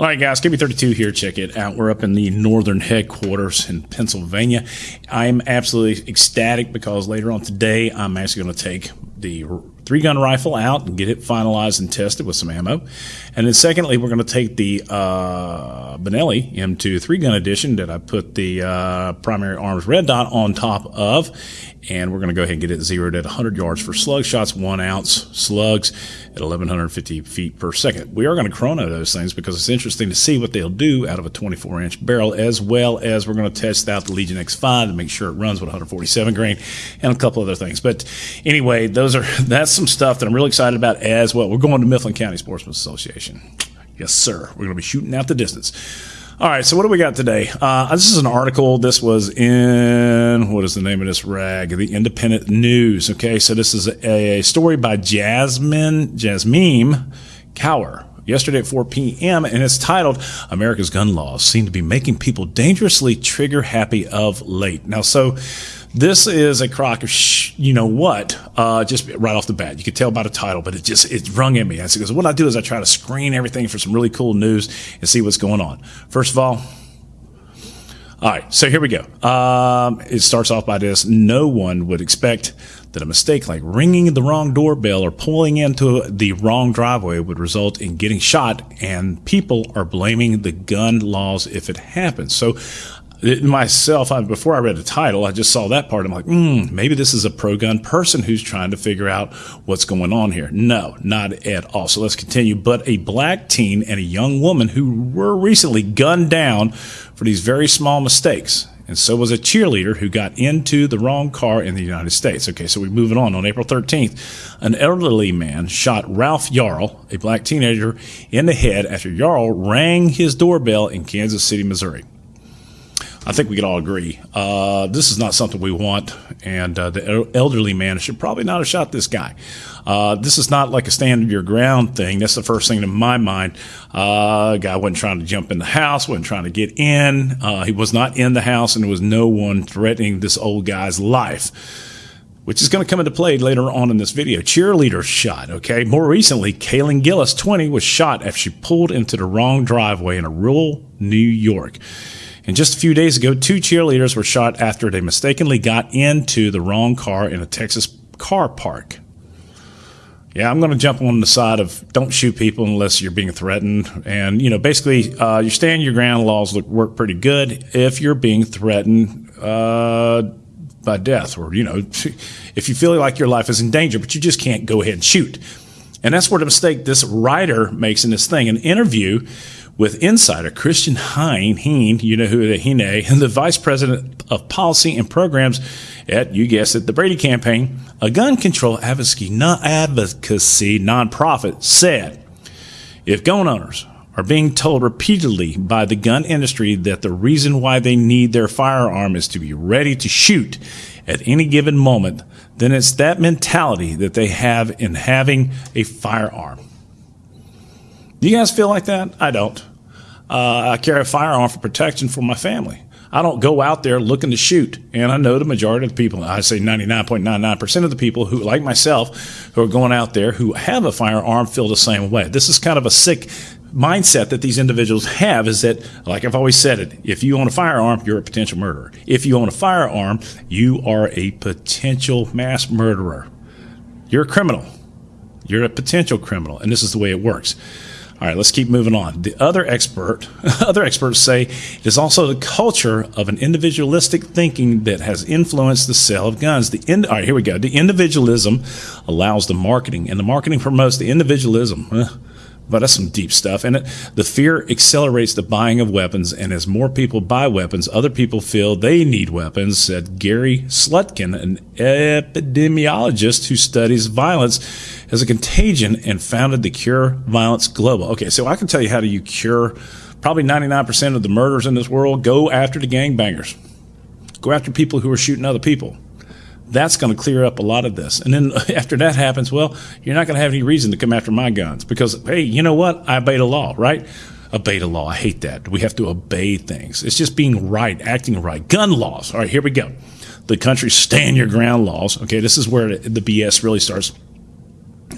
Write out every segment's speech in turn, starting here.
All right, guys, KB32 here. Check it out. We're up in the northern headquarters in Pennsylvania. I'm absolutely ecstatic because later on today, I'm actually going to take the three gun rifle out and get it finalized and tested with some ammo. And then, secondly, we're going to take the uh, Benelli M2 three gun edition that I put the uh, primary arms red dot on top of. And we're going to go ahead and get it zeroed at 100 yards for slug shots, one ounce slugs at 1150 feet per second. We are going to chrono those things because it's interesting to see what they'll do out of a 24 inch barrel, as well as we're going to test out the Legion X5 to make sure it runs with 147 grain and a couple other things. But anyway, those are that's some stuff that I'm really excited about as well. We're going to Mifflin County Sportsman's Association. Yes, sir. We're going to be shooting out the distance. All right, so what do we got today? Uh, this is an article. This was in, what is the name of this rag? The Independent News. Okay, so this is a, a story by Jasmine, Jasmine Cower yesterday at 4 p.m., and it's titled America's Gun Laws Seem to Be Making People Dangerously Trigger Happy of Late. Now, so this is a crock of sh- you know what, uh, just right off the bat. You could tell by the title, but it just, it rung in me. I said because what I do is I try to screen everything for some really cool news and see what's going on. First of all, all right, so here we go. Um, it starts off by this. No one would expect that a mistake like ringing the wrong doorbell or pulling into the wrong driveway would result in getting shot, and people are blaming the gun laws if it happens. So myself, I, before I read the title, I just saw that part. I'm like, hmm, maybe this is a pro gun person who's trying to figure out what's going on here. No, not at all. So let's continue. But a black teen and a young woman who were recently gunned down for these very small mistakes. And so was a cheerleader who got into the wrong car in the United States. Okay, so we're moving on. On April 13th, an elderly man shot Ralph Yarl, a black teenager, in the head after Yarl rang his doorbell in Kansas City, Missouri. I think we can all agree uh, this is not something we want, and uh, the elderly man should probably not have shot this guy. Uh, this is not like a stand your ground thing. That's the first thing in my mind. Uh, guy wasn't trying to jump in the house, wasn't trying to get in. Uh, he was not in the house, and there was no one threatening this old guy's life which is going to come into play later on in this video. Cheerleader shot, okay? More recently, Kaylin Gillis, 20, was shot after she pulled into the wrong driveway in a rural New York. And just a few days ago, two cheerleaders were shot after they mistakenly got into the wrong car in a Texas car park. Yeah, I'm going to jump on the side of don't shoot people unless you're being threatened. And, you know, basically, uh, your stand your ground laws look, work pretty good if you're being threatened uh, by death or, you know, if you feel like your life is in danger, but you just can't go ahead and shoot. And that's where the mistake this writer makes in this thing. An interview with insider Christian Heyne, Heyne, you know who the Hine, and the vice president of policy and programs at, you guessed it, the Brady campaign, a gun control advocacy, advocacy nonprofit, said if gun owners are being told repeatedly by the gun industry that the reason why they need their firearm is to be ready to shoot at any given moment, then it's that mentality that they have in having a firearm. Do you guys feel like that? I don't. Uh, I carry a firearm for protection for my family. I don't go out there looking to shoot. And I know the majority of the people, I say 99.99% of the people who, like myself, who are going out there who have a firearm feel the same way. This is kind of a sick mindset that these individuals have is that, like I've always said it, if you own a firearm, you're a potential murderer. If you own a firearm, you are a potential mass murderer. You're a criminal. You're a potential criminal. And this is the way it works. All right, let's keep moving on. The other expert, other experts say it is also the culture of an individualistic thinking that has influenced the sale of guns. The all right, here we go. The individualism allows the marketing, and the marketing promotes the individualism. But that's some deep stuff. And it, the fear accelerates the buying of weapons. And as more people buy weapons, other people feel they need weapons, said Gary Slutkin, an epidemiologist who studies violence as a contagion and founded the Cure Violence Global. Okay, so I can tell you how do you cure probably 99% of the murders in this world. Go after the gangbangers. Go after people who are shooting other people that's going to clear up a lot of this. And then after that happens, well, you're not going to have any reason to come after my guns because, hey, you know what? I obey the law, right? Obey the law. I hate that. We have to obey things. It's just being right, acting right. Gun laws. All right, here we go. The country stand your ground laws. Okay, this is where the BS really starts.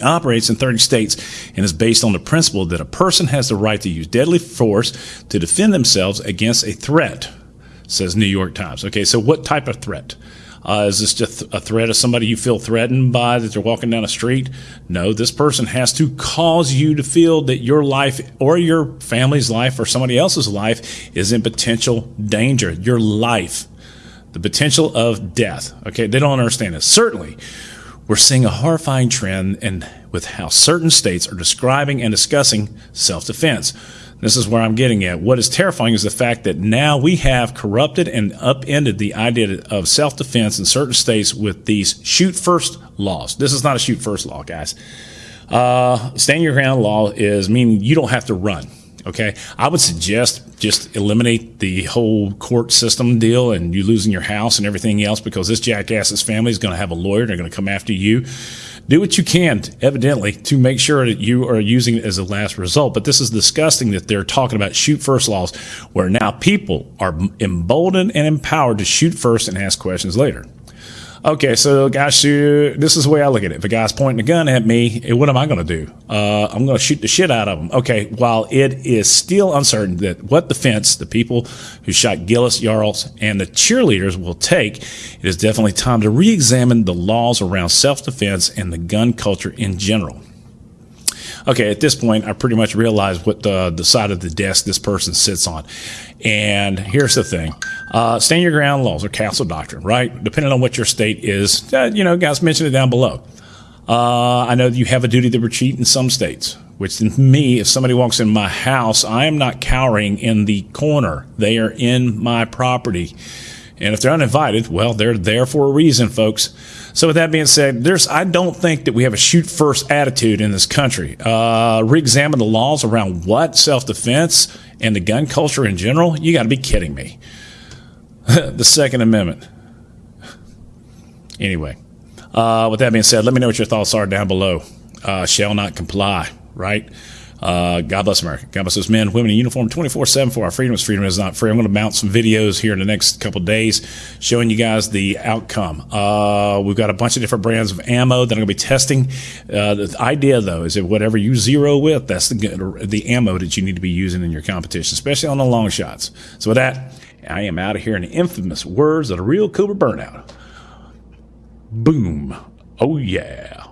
operates in 30 states and is based on the principle that a person has the right to use deadly force to defend themselves against a threat, says New York Times. Okay, so what type of threat? Uh, is this just a threat of somebody you feel threatened by that they're walking down a street? No, this person has to cause you to feel that your life or your family's life or somebody else's life is in potential danger. Your life, the potential of death. Okay, they don't understand this. Certainly, we're seeing a horrifying trend in with how certain states are describing and discussing self-defense. This is where I'm getting at. What is terrifying is the fact that now we have corrupted and upended the idea of self defense in certain states with these shoot first laws. This is not a shoot first law, guys. Uh, stand your ground law is meaning you don't have to run. Okay, I would suggest just eliminate the whole court system deal and you losing your house and everything else because this jackass's family is going to have a lawyer. And they're going to come after you. Do what you can, evidently, to make sure that you are using it as a last result. But this is disgusting that they're talking about shoot first laws where now people are emboldened and empowered to shoot first and ask questions later. Okay, so guys, this is the way I look at it. If a guy's pointing a gun at me, what am I going to do? Uh, I'm going to shoot the shit out of him. Okay, while it is still uncertain that what defense the people who shot Gillis, Yarls, and the cheerleaders will take, it is definitely time to re-examine the laws around self-defense and the gun culture in general okay, at this point, I pretty much realize what the, the side of the desk this person sits on. And here's the thing uh, stand your ground laws or castle doctrine, right? Depending on what your state is, uh, you know, guys mention it down below. Uh, I know you have a duty to retreat in some states, which to me, if somebody walks in my house, I am not cowering in the corner. They are in my property. And if they're uninvited, well, they're there for a reason, folks. So with that being said, there's I don't think that we have a shoot first attitude in this country. Uh, re-examine the laws around what self defense and the gun culture in general. You got to be kidding me. the Second Amendment. Anyway, uh, with that being said, let me know what your thoughts are down below. Uh, shall not comply, right? Uh, God bless America. God bless those men, women in uniform 24 7 for our freedom. Freedom is not free. I'm going to mount some videos here in the next couple days showing you guys the outcome. Uh, we've got a bunch of different brands of ammo that I'm going to be testing. Uh, the idea, though, is that whatever you zero with, that's the, the ammo that you need to be using in your competition, especially on the long shots. So, with that, I am out of here in the infamous words of the real Cobra Burnout. Boom. Oh, yeah.